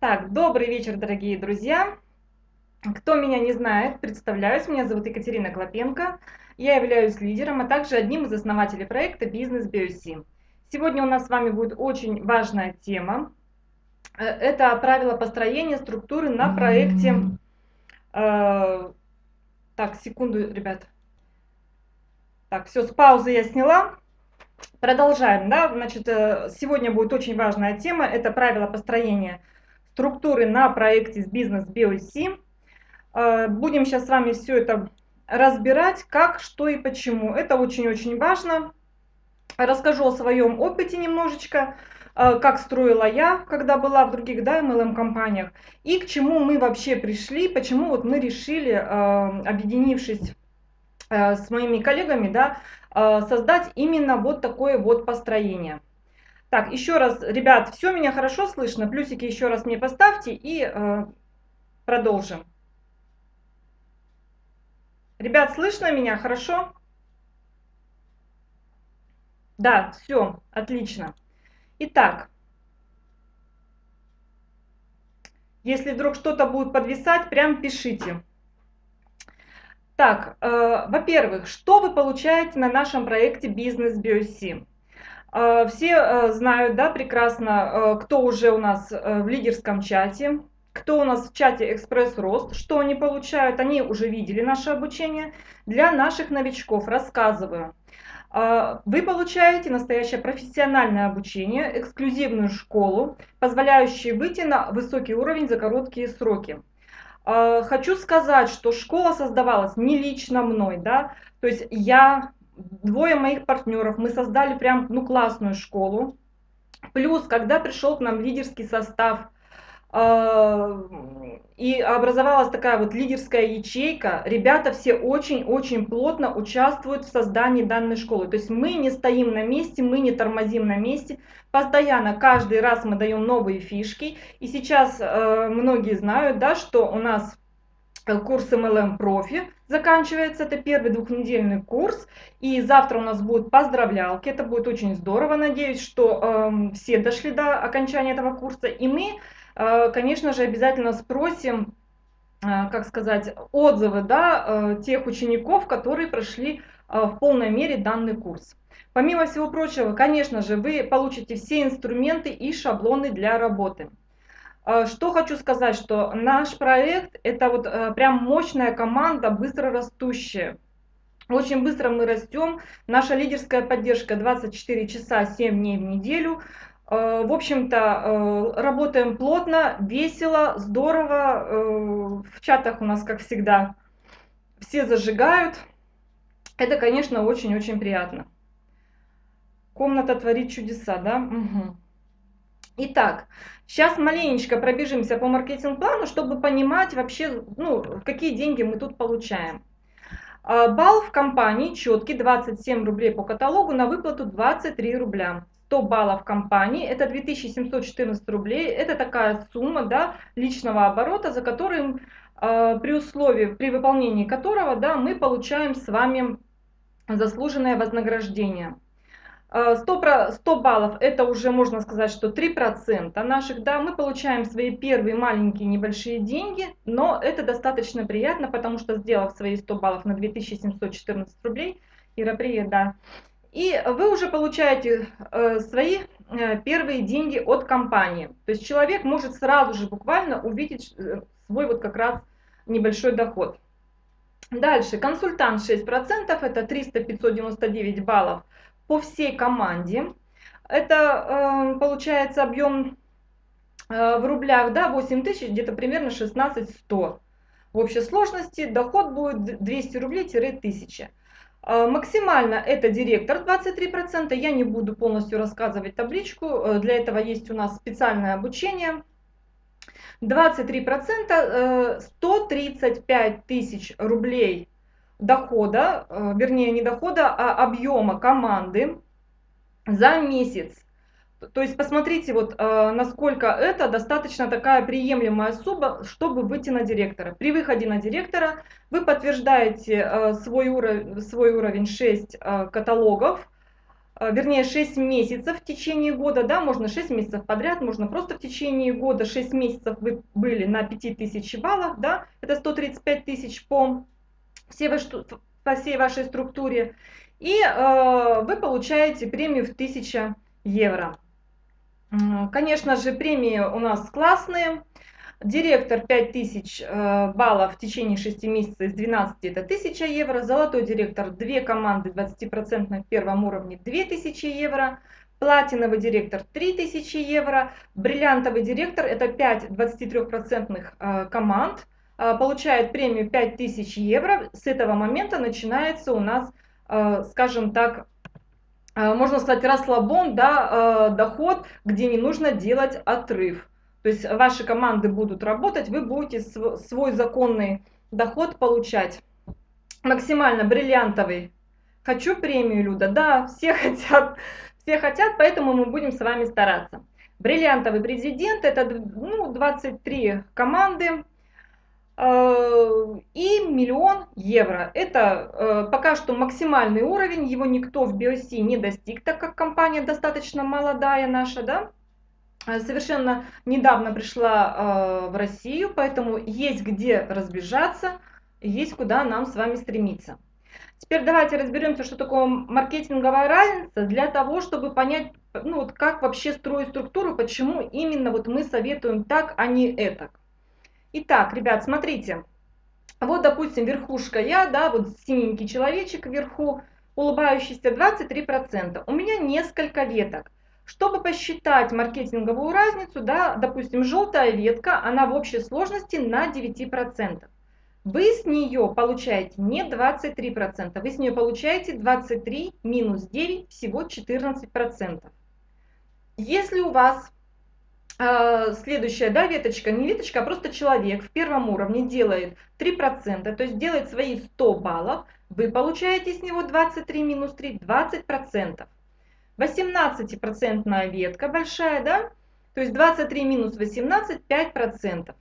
Так, добрый вечер, дорогие друзья. Кто меня не знает, представляюсь, меня зовут Екатерина Клопенко. Я являюсь лидером, а также одним из основателей проекта «Бизнес BioC». Сегодня у нас с вами будет очень важная тема. Э, это правила построения структуры на проекте... Э, так, секунду, ребят. Так, все, с паузы я сняла. Продолжаем, да, значит, э, сегодня будет очень важная тема, это правила построения структуры на проекте с бизнес BOC. Э, будем сейчас с вами все это разбирать, как, что и почему. Это очень-очень важно. Расскажу о своем опыте немножечко, э, как строила я, когда была в других да, MLM-компаниях, и к чему мы вообще пришли, почему вот мы решили, э, объединившись с моими коллегами, да, создать именно вот такое вот построение. Так, еще раз, ребят, все меня хорошо слышно, плюсики еще раз мне поставьте и э, продолжим. Ребят, слышно меня хорошо? Да, все, отлично. Итак, если вдруг что-то будет подвисать, прям пишите. Так, э, во-первых, что вы получаете на нашем проекте Бизнес BioSim? Э, все э, знают, да, прекрасно, э, кто уже у нас в лидерском чате, кто у нас в чате Экспресс Рост, что они получают, они уже видели наше обучение. Для наших новичков рассказываю. Вы получаете настоящее профессиональное обучение, эксклюзивную школу, позволяющую выйти на высокий уровень за короткие сроки. Хочу сказать, что школа создавалась не лично мной, да, то есть я двое моих партнеров, мы создали прям ну, классную школу. Плюс, когда пришел к нам лидерский состав, э, и образовалась такая вот лидерская ячейка, ребята все очень-очень плотно участвуют в создании данной школы. То есть мы не стоим на месте, мы не тормозим на месте, постоянно, каждый раз мы даем новые фишки. И сейчас э, многие знают, да, что у нас курс MLM Профи заканчивается, это первый двухнедельный курс, и завтра у нас будут поздравлялки, это будет очень здорово, надеюсь, что э, все дошли до окончания этого курса, и мы, э, конечно же, обязательно спросим, э, как сказать, отзывы, да, э, тех учеников, которые прошли э, в полной мере данный курс. Помимо всего прочего, конечно же, вы получите все инструменты и шаблоны для работы. А, что хочу сказать, что наш проект это вот э, прям мощная команда, быстро растущая. Очень быстро мы растем. Наша лидерская поддержка 24 часа 7 дней в неделю. Э, в общем-то, э, работаем плотно, весело, здорово. В чатах у нас, как всегда, все зажигают. Это, конечно, очень-очень приятно. Комната творит чудеса, да? Угу. Итак, сейчас маленечко пробежимся по маркетинг-плану, чтобы понимать вообще, ну, какие деньги мы тут получаем. А, балл в компании четкий, 27 рублей по каталогу, на выплату 23 рубля. 100 баллов компании, это 2714 рублей, это такая сумма да, личного оборота, за которым, э, при условии, при выполнении которого да, мы получаем с вами заслуженное вознаграждение. 100, э, 100 баллов это уже можно сказать, что 3% наших, да, мы получаем свои первые маленькие небольшие деньги, но это достаточно приятно, потому что сделав свои 100 баллов на 2714 рублей, Ира, привет, да, и вы уже получаете э, свои э, первые деньги от компании. То есть человек может сразу же буквально увидеть э, свой вот как раз небольшой доход. Дальше, консультант 6%, это 300-599 баллов по всей команде. Это э, получается объем э, в рублях, да, 8 тысяч, где-то примерно 16 100. В общей сложности доход будет 200 рублей-1000. Э, максимально это директор 23%. Я не буду полностью рассказывать табличку. Для этого есть у нас специальное обучение. 23% 135 тысяч рублей дохода, э, вернее не дохода, а объема команды за месяц. То есть посмотрите, вот э, насколько это достаточно такая приемлемая сумма, чтобы выйти на директора. При выходе на директора вы подтверждаете э, свой, уровень, свой уровень 6 каталогов, вернее 6 месяцев в течение года, да, можно 6 месяцев подряд, можно просто в течение года 6 месяцев вы были на 5000 баллах, да, это 135 тысяч по всей, по всей вашей структуре, и э, вы получаете премию в 1000 евро. Конечно же, премии у нас классные. Директор 5000 э, баллов в течение 6 месяцев из 12 это 1000 евро. Золотой директор 2 команды 20% в первом уровне 2000 евро. Платиновый директор 3000 евро. Бриллиантовый директор это 5 23% э, команд. Э, получает премию 5000 евро. С этого момента начинается у нас, скажем так, Э, можно сказать, расслабон, да, э, доход, где не нужно делать отрыв. То есть ваши команды будут работать, вы будете свой законный доход получать. Максимально бриллиантовый. Хочу премию, Люда? Да, все хотят, все хотят, поэтому мы будем с вами стараться. Бриллиантовый президент, это ну, 23 команды, Э, и миллион евро. Это э, пока что максимальный уровень, его никто в BioC не достиг, так как компания достаточно молодая наша, да, э, совершенно недавно пришла в Россию, поэтому есть где разбежаться, есть куда нам с вами стремиться. Теперь давайте разберемся, что такое маркетинговая разница, для того, чтобы понять, ну, вот как вообще строить структуру, почему именно вот мы советуем так, а не это. Итак, ребят, смотрите. Вот, допустим, верхушка я, да, вот синенький человечек вверху, улыбающийся 23%. У меня несколько веток. Чтобы посчитать маркетинговую разницу, да, допустим, желтая ветка, она в общей сложности на 9%. Вы с нее получаете не 23%, вы с нее получаете 23 минус 9, всего 14%. Если у вас следующая, да, веточка, не веточка, а просто человек в первом уровне делает 3%, то есть делает свои 100 баллов, вы получаете с него 23 минус 3, 20%. 18% ветка большая, да, то есть 23 минус 18, 5%.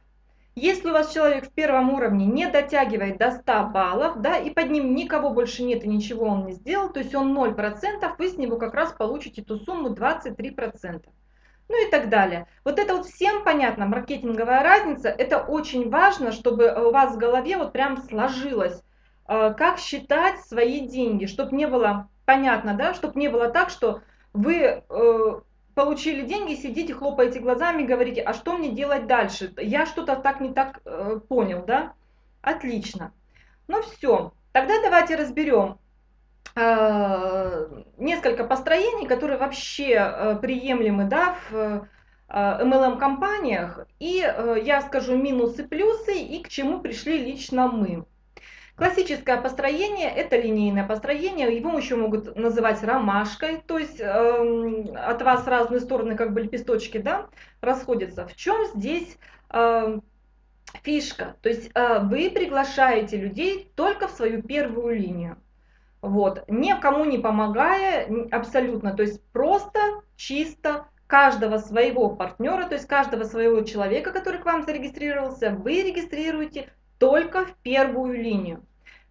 Если у вас человек в первом уровне не дотягивает до 100 баллов, да, и под ним никого больше нет и ничего он не сделал, то есть он 0%, вы с него как раз получите ту сумму 23% ну и так далее. Вот это вот всем понятно, маркетинговая разница, это очень важно, чтобы у вас в голове вот прям сложилось, э, как считать свои деньги, чтобы не было понятно, да, чтобы не было так, что вы э, получили деньги, сидите, хлопаете глазами, говорите, а что мне делать дальше? Я что-то так не так э, понял, да? Отлично. Ну все, тогда давайте разберем, Э, несколько построений, которые вообще э, приемлемы да, в MLM-компаниях. Э, и я скажу минусы, плюсы и к чему пришли лично мы. Классическое построение – это линейное построение, его еще могут называть ромашкой, то есть э, от вас разные стороны как бы лепесточки да, расходятся. В чем здесь э, фишка? То есть э, вы приглашаете людей только в свою первую линию. Вот, никому не помогая абсолютно, то есть просто, чисто каждого своего партнера, то есть каждого своего человека, который к вам зарегистрировался, вы регистрируете только в первую линию.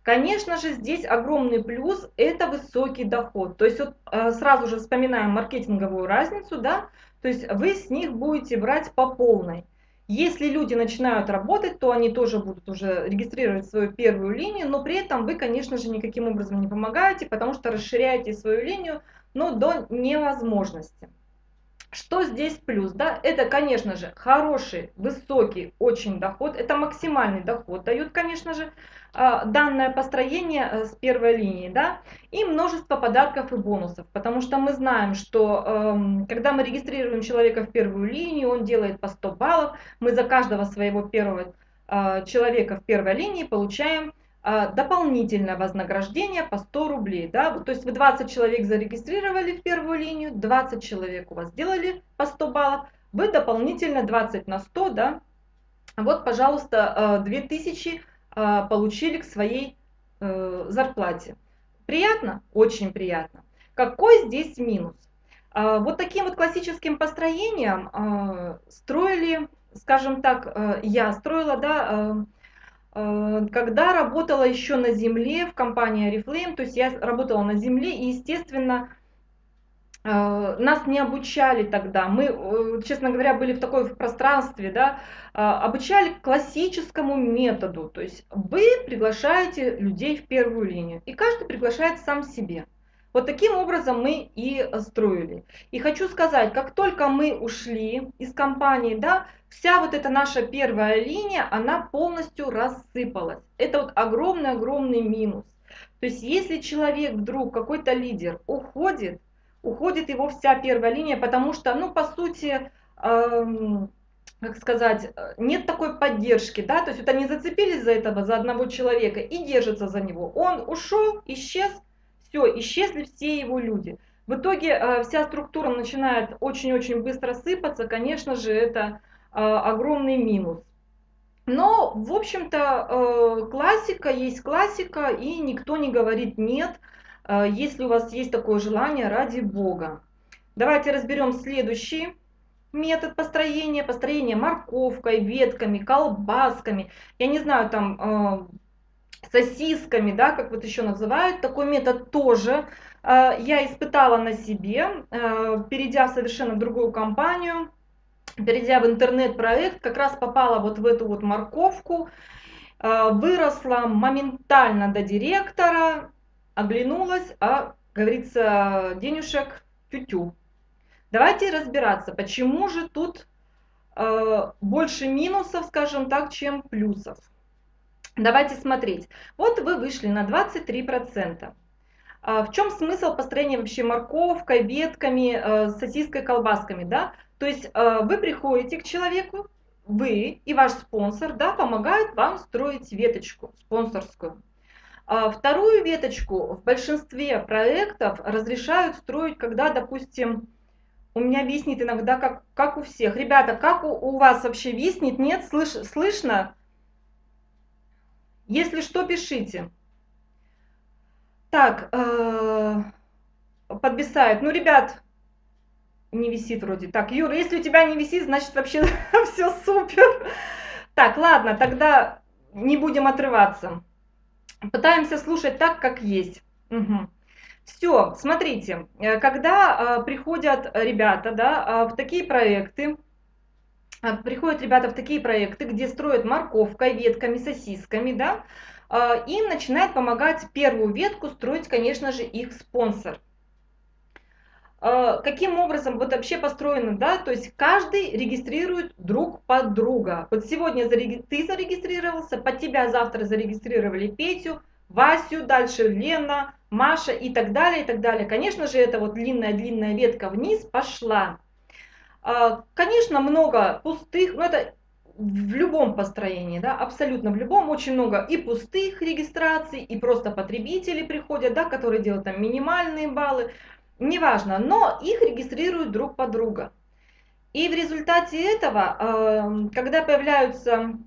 Конечно же, здесь огромный плюс – это высокий доход. То есть вот э, сразу же вспоминаем маркетинговую разницу, да, то есть вы с них будете брать по полной. Если люди начинают работать, то они тоже будут уже регистрировать свою первую линию, но при этом вы, конечно же, никаким образом не помогаете, потому что расширяете свою линию, но до невозможности. Что здесь плюс? Да? Это, конечно же, хороший, высокий очень доход. Это максимальный доход дают, конечно же, а, данное построение э, с первой линии. Да? И множество подарков и бонусов. Потому что мы знаем, что эм, когда мы регистрируем человека в первую линию, он делает по 100 баллов. Мы за каждого своего первого э, человека в первой линии получаем дополнительное вознаграждение по 100 рублей. Да? То есть вы 20 человек зарегистрировали в первую линию, 20 человек у вас сделали по 100 баллов, вы дополнительно 20 на 100, да? вот, пожалуйста, 2000 а, а, получили к своей э, зарплате. Приятно? Очень приятно. Какой здесь минус? Вот таким вот классическим построением строили, скажем так, э, я строила, да, когда работала еще на земле в компании Oriflame, то есть я работала на земле, и, естественно, Э, нас не обучали тогда. Мы, э, честно говоря, были в такой пространстве, да, э, обучали классическому методу. То есть вы приглашаете людей в первую линию, и каждый приглашает сам себе. Вот таким образом мы и строили. И хочу сказать, как только мы ушли из компании, да, вся вот эта наша первая линия, она полностью рассыпалась. Это вот огромный-огромный минус. То есть если человек вдруг, какой-то лидер уходит, уходит его вся первая линия, потому что, ну, по сути, эм, как сказать, нет такой поддержки, да, то есть вот они зацепились за этого, за одного человека и держатся за него. Он ушел, исчез, все, исчезли все его люди. В итоге э, вся структура начинает очень-очень быстро сыпаться, конечно же, это э, огромный минус. Но, в общем-то, э, классика есть классика, и никто не говорит нет, если у вас есть такое желание, ради Бога. Давайте разберем следующий метод построения. Построение морковкой, ветками, колбасками. Я не знаю, там сосисками, да, как вот еще называют. Такой метод тоже э, я испытала на себе, э, перейдя в совершенно другую компанию. Перейдя в интернет-проект, как раз попала вот в эту вот морковку. Выросла моментально до директора, оглянулась, а, говорится, денежек тю-тю. Давайте разбираться, почему же тут э, больше минусов, скажем так, чем плюсов. Давайте смотреть. Вот вы вышли на 23%. А в чем смысл построения вообще морковкой, ветками, э, сосиской, колбасками, да? То есть э, вы приходите к человеку, вы и ваш спонсор, да, помогают вам строить веточку спонсорскую. А вторую веточку в большинстве проектов разрешают строить, когда, допустим, у меня виснет иногда, как, как у всех. Ребята, как у, у вас вообще виснет? Нет? Слыш, слышно? Если что, пишите. Так, э. Ну, ребят, не висит вроде. Так, Юра, если у тебя не висит, значит вообще все супер. Так, ладно, тогда не будем отрываться. Пытаемся слушать так, как есть. Все, смотрите, э, когда э, приходят ребята да, э, в такие проекты, приходят ребята в такие проекты, где строят морковкой, ветками, сосисками, да, им начинает помогать первую ветку строить, конечно же, их спонсор. А, каким образом вот вообще построено, да, то есть каждый регистрирует друг под друга. Вот сегодня ты зарегистрировался, под тебя завтра зарегистрировали Петю, Васю, дальше Лена, Маша и так далее, и так далее. Конечно же, это вот длинная-длинная ветка вниз пошла. А, конечно, много пустых, но это в любом построении, да, абсолютно в любом, очень много и пустых регистраций, и просто потребители приходят, да, которые делают там минимальные баллы неважно, но их регистрируют друг под друга. И в результате этого, эм, когда появляются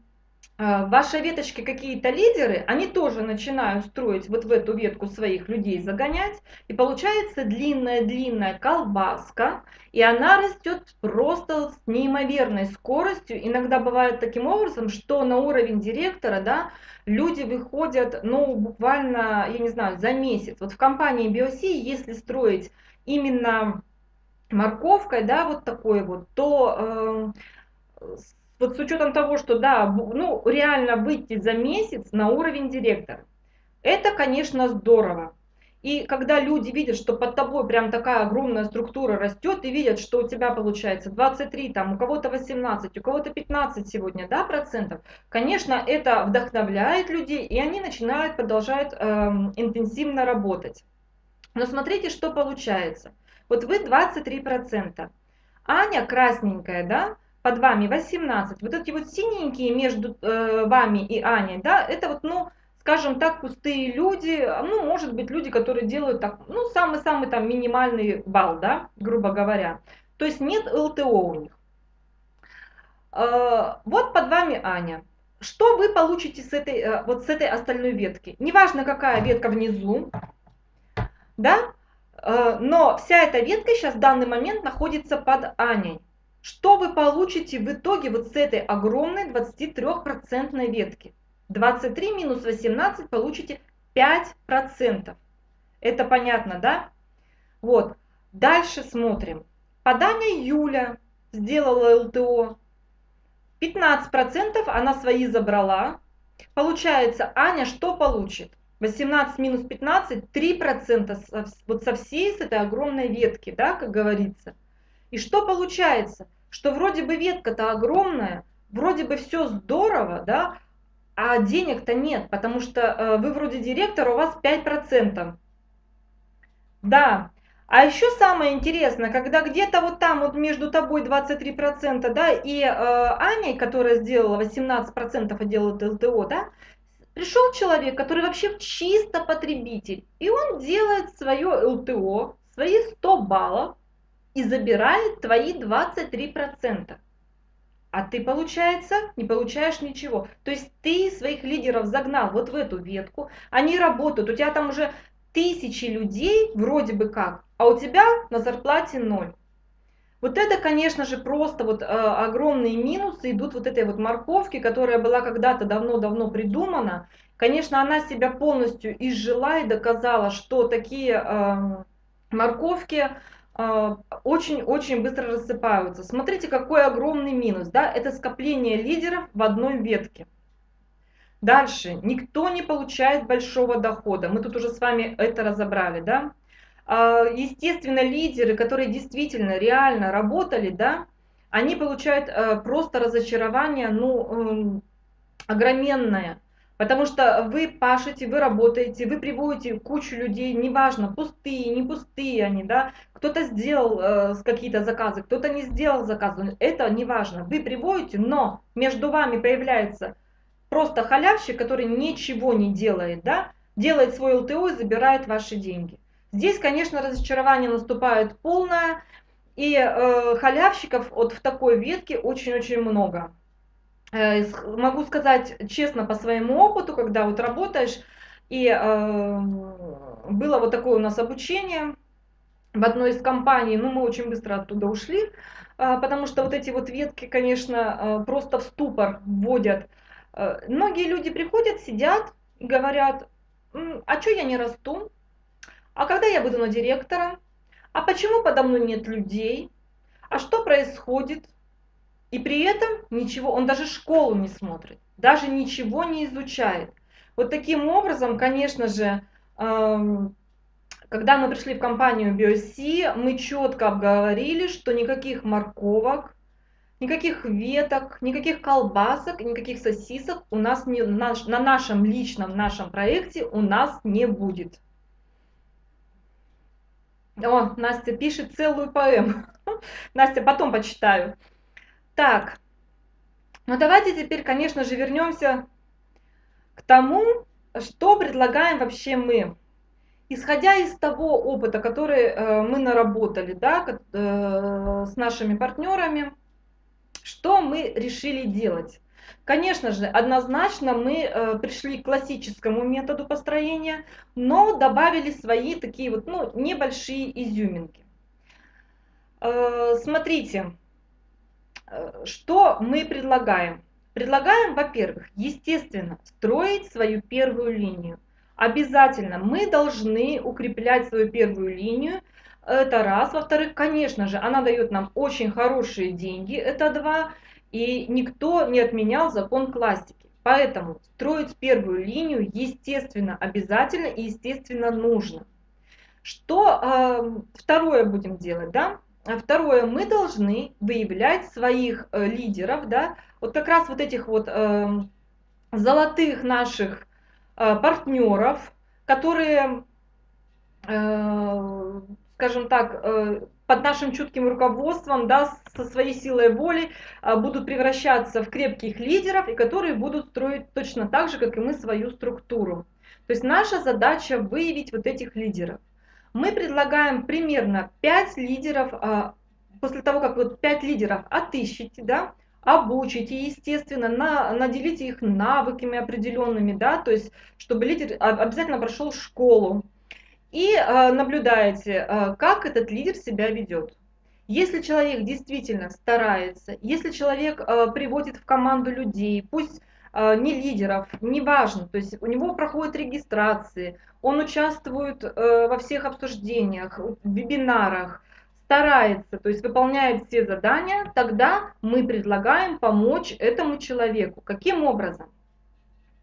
э, в вашей веточке какие-то лидеры, они тоже начинают строить вот в эту ветку своих людей, загонять, и получается длинная-длинная колбаска, и она растет просто с неимоверной скоростью. Иногда бывает таким образом, что на уровень директора да, люди выходят ну, буквально, я не знаю, за месяц. Вот в компании BioC, если строить именно морковкой, да, вот такой вот, то э, вот с учетом того, что, да, ну, реально выйти за месяц на уровень директора, это, конечно, здорово. И когда люди видят, что под тобой прям такая огромная структура растет, и видят, что у тебя получается 23, там, у кого-то 18, у кого-то 15 сегодня, да, процентов, конечно, это вдохновляет людей, и они начинают, продолжают э, интенсивно работать. Но смотрите, что получается. Вот вы 23%. Аня красненькая, да, под вами 18. Вот эти вот синенькие между э, вами и Аней, да, это вот, ну, скажем так, пустые люди, ну, может быть, люди, которые делают так, ну, самый-самый там минимальный балл, да, грубо говоря. То есть нет ЛТО у них. Э, вот под вами Аня. Что вы получите с этой, э, вот с этой остальной ветки? Неважно, какая ветка внизу, да? Но вся эта ветка сейчас в данный момент находится под Аней. Что вы получите в итоге вот с этой огромной 23% ветки? 23 минус 18 получите 5%. Это понятно, да? Вот. Дальше смотрим. Подание Юля сделала ЛТО. 15% она свои забрала. Получается, Аня что получит? 18 минус 15, 3% вот со всей с этой огромной ветки, да, как говорится. И что получается? Что вроде бы ветка-то огромная, вроде бы все здорово, да, а денег-то нет, потому что э, вы вроде директор, у вас 5%. Да, а еще самое интересное, когда где-то вот там вот между тобой 23%, да, и э, Аней, которая сделала 18% и делает ЛТО, да, пришел человек, который вообще чисто потребитель, и он делает свое ЛТО, свои 100 баллов и забирает твои 23%. А ты, получается, не получаешь ничего. То есть ты своих лидеров загнал вот в эту ветку, они работают, у тебя там уже тысячи людей вроде бы как, а у тебя на зарплате ноль. Вот это, конечно же, просто вот э, огромные минусы идут вот этой вот морковки, которая была когда-то давно-давно придумана. Конечно, она себя полностью изжила и доказала, что такие э, морковки очень-очень э, быстро рассыпаются. Смотрите, какой огромный минус. Да? Это скопление лидеров в одной ветке. Дальше. Никто не получает большого дохода. Мы тут уже с вами это разобрали. Да? А, естественно, лидеры, которые действительно реально работали, да, они получают э, просто разочарование, ну, огроменное. Потому что вы пашете, вы работаете, вы приводите кучу людей, неважно, пустые, не пустые они, да, кто-то сделал э, какие-то заказы, кто-то не сделал заказы, это не важно. Вы приводите, но между вами появляется просто халявщик, который ничего не делает, да, делает свой ЛТО и забирает ваши деньги. Здесь, конечно, разочарование наступает полное, и э, халявщиков вот в такой ветке очень-очень много. Э, могу сказать честно по своему опыту, когда вот работаешь, и э, было вот такое у нас обучение в одной из компаний, ну мы очень быстро оттуда ушли, э, потому что вот эти вот ветки, конечно, э, просто в ступор вводят. Э, многие люди приходят, сидят и говорят, а что я не расту? А когда я буду на директора? А почему подо мной нет людей? А что происходит? И при этом ничего, он даже школу не смотрит, даже ничего не изучает. Вот таким образом, конечно же, эм, когда мы пришли в компанию BioC, мы четко обговорили, что никаких морковок, никаких веток, никаких колбасок, никаких сосисок у нас не, на, на нашем личном нашем проекте у нас не будет. О, Настя пишет целую поэму. Настя, потом почитаю. Так, ну давайте теперь, конечно же, вернемся к тому, что предлагаем вообще мы. Исходя из того опыта, который э, мы наработали да, э, с нашими партнерами, что мы решили делать? Конечно же, однозначно мы э, пришли к классическому методу построения, но добавили свои такие вот ну, небольшие изюминки. Смотрите, что мы предлагаем? Предлагаем, во-первых, естественно, строить свою первую линию. Обязательно мы должны укреплять свою первую линию. Это раз. Во-вторых, конечно же, она дает нам очень хорошие деньги. Это два. И никто не отменял закон классики. Поэтому строить первую линию, естественно, обязательно и, естественно, нужно. Что э, второе будем делать, да? Второе, мы должны выявлять своих э, лидеров, да, вот как раз вот этих вот э, золотых наших э, партнеров, которые, э, скажем так, э, под нашим чутким руководством, да, со своей силой воли а, будут превращаться в крепких лидеров и которые будут строить точно так же, как и мы, свою структуру. То есть наша задача выявить вот этих лидеров. Мы предлагаем примерно 5 лидеров, а, после того, как вот 5 лидеров отыщите, да, обучите, естественно, на, наделите их навыками определенными, да, то есть чтобы лидер обязательно прошел школу, и э, наблюдаете, э, как этот лидер себя ведет. Если человек действительно старается, если человек приводит в команду людей, пусть э, не лидеров, неважно, то есть у него проходят регистрации, он участвует э, во всех обсуждениях, вебинарах, старается, то есть выполняет все задания, тогда мы предлагаем помочь этому человеку. Каким образом?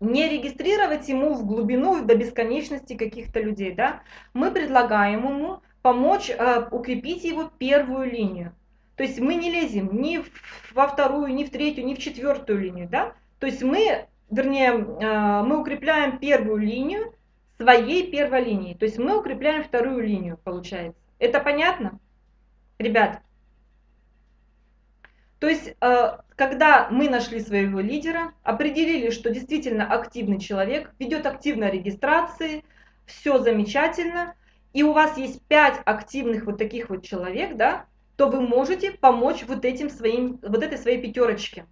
Не регистрировать ему в глубину до бесконечности каких-то людей, да? Мы предлагаем ему помочь э, укрепить его первую линию. То есть мы не лезем ни во вторую, ни в третью, ни в четвертую линию, да? То есть мы, вернее, э, мы укрепляем первую линию своей первой линии. То есть мы укрепляем вторую линию, получается. Это понятно? Ребят, то есть, э, когда мы нашли своего лидера, определили, что действительно активный человек, ведет активно регистрации, все замечательно, и у вас есть 5 активных вот таких вот человек, да, то вы можете помочь вот этим своим, вот этой своей пятерочке.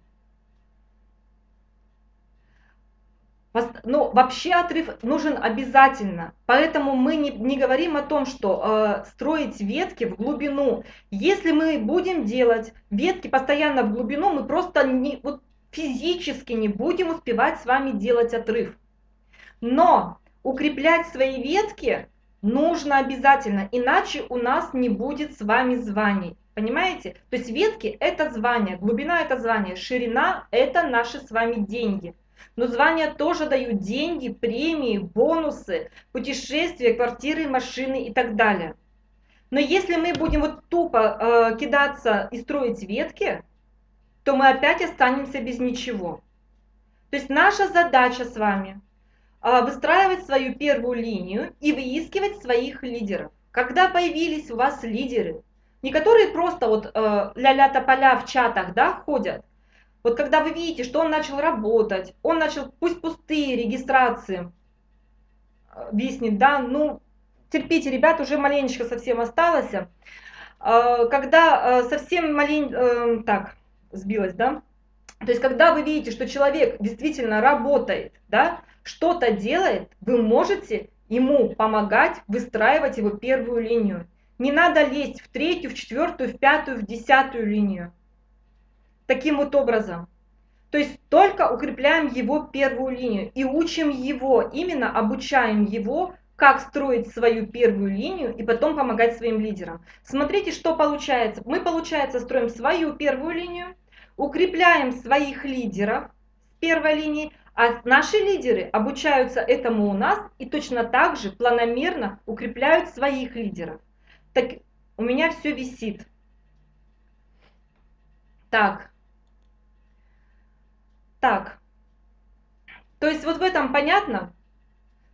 Ну, вообще отрыв нужен обязательно. Поэтому мы не, не говорим о том, что э, строить ветки в глубину. Если мы будем делать ветки постоянно в глубину, мы просто не, вот физически не будем успевать с вами делать отрыв. Но укреплять свои ветки нужно обязательно, иначе у нас не будет с вами званий. Понимаете? То есть ветки это звание, глубина это звание, ширина это наши с вами деньги. Но звания тоже дают деньги, премии, бонусы, путешествия, квартиры, машины и так далее. Но если мы будем вот тупо э, кидаться и строить ветки, то мы опять останемся без ничего. То есть наша задача с вами э, выстраивать свою первую линию и выискивать своих лидеров. Когда появились у вас лидеры, не которые просто вот э, ля-ля тополя в чатах да, ходят, вот когда вы видите, что он начал работать, он начал, пусть пустые регистрации, э, виснет, да, ну, терпите, ребят, уже маленечко совсем осталось. Э, когда э, совсем малень... Так, сбилась, да? То есть, когда вы видите, что человек действительно работает, да, что-то делает, вы можете ему помогать выстраивать его первую линию. Не надо лезть в третью, в четвертую, в пятую, в десятую линию таким вот образом. То есть только укрепляем его первую линию и учим его, именно обучаем его, как строить свою первую линию и потом помогать своим лидерам. Смотрите, что получается. Мы, получается, строим свою первую линию, укрепляем своих лидеров с первой линии, а наши лидеры обучаются этому у нас и точно так же планомерно укрепляют своих лидеров. Так у меня все висит. Так, так, то есть вот в этом понятно?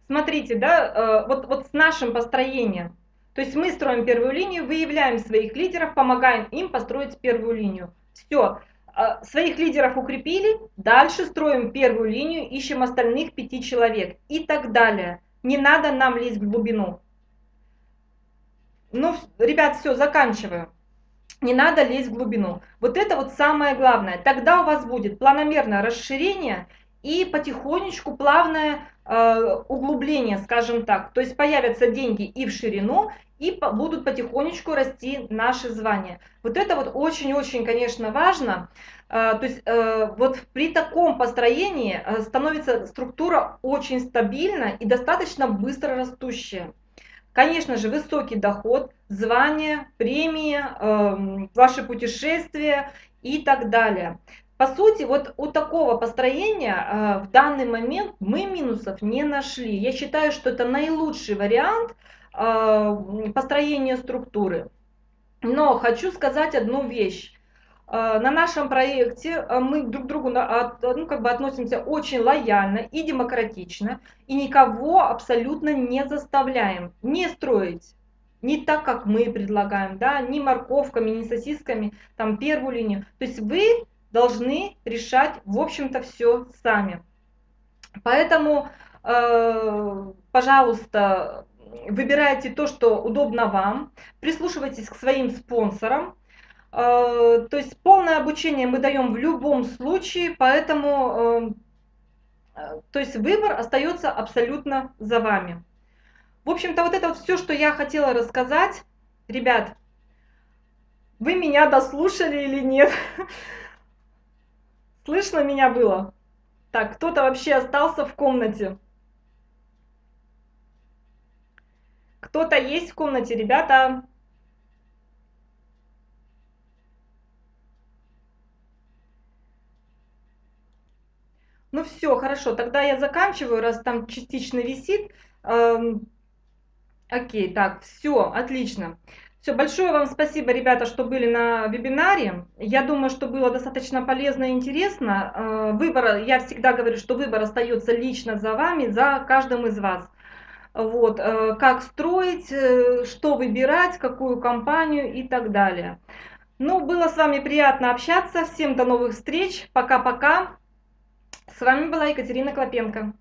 Смотрите, да, э, вот, вот с нашим построением. То есть мы строим первую линию, выявляем своих лидеров, помогаем им построить первую линию. Все, э, своих лидеров укрепили, дальше строим первую линию, ищем остальных пяти человек и так далее. Не надо нам лезть в глубину. Ну, ребят, все, заканчиваю не надо лезть в глубину. Вот это вот самое главное. Тогда у вас будет планомерное расширение и потихонечку плавное э, углубление, скажем так. То есть появятся деньги и в ширину, и по, будут потихонечку расти наши звания. Вот это вот очень-очень, конечно, важно. Э, то есть э, вот при таком построении э, становится структура очень стабильна и достаточно быстро растущая. Конечно же, высокий доход, звание, премии, э, ваши путешествия и так далее. По сути, вот у такого построения э, в данный момент мы минусов не нашли. Я считаю, что это наилучший вариант э, построения структуры. Но хочу сказать одну вещь. Э, на нашем проекте э, мы друг к другу ну, как бы относимся очень лояльно и демократично, и никого абсолютно не заставляем не строить не так, как мы предлагаем, да, ни морковками, ни сосисками, там первую линию. То есть вы должны решать, в общем-то, все сами. Поэтому, э, пожалуйста, выбирайте то, что удобно вам, прислушивайтесь к своим спонсорам, то есть полное обучение мы даем в любом случае, поэтому э, то есть выбор остается абсолютно за вами. В общем-то, вот это вот все, что я хотела рассказать. Ребят, вы меня дослушали или нет? Слышно меня было? Так, кто-то вообще остался в комнате? Кто-то есть в комнате, ребята? Ну все, хорошо, тогда я заканчиваю, раз там частично висит. Эм, окей, так, все, отлично. Все, большое вам спасибо, ребята, что были на вебинаре. Я думаю, что было достаточно полезно и интересно. Э, выбор, я всегда говорю, что выбор остается лично за вами, за каждым из вас. Вот, э, как строить, э, что выбирать, какую компанию и так далее. Ну, было с вами приятно общаться. Всем до новых встреч. Пока-пока. С вами была Екатерина Клопенко.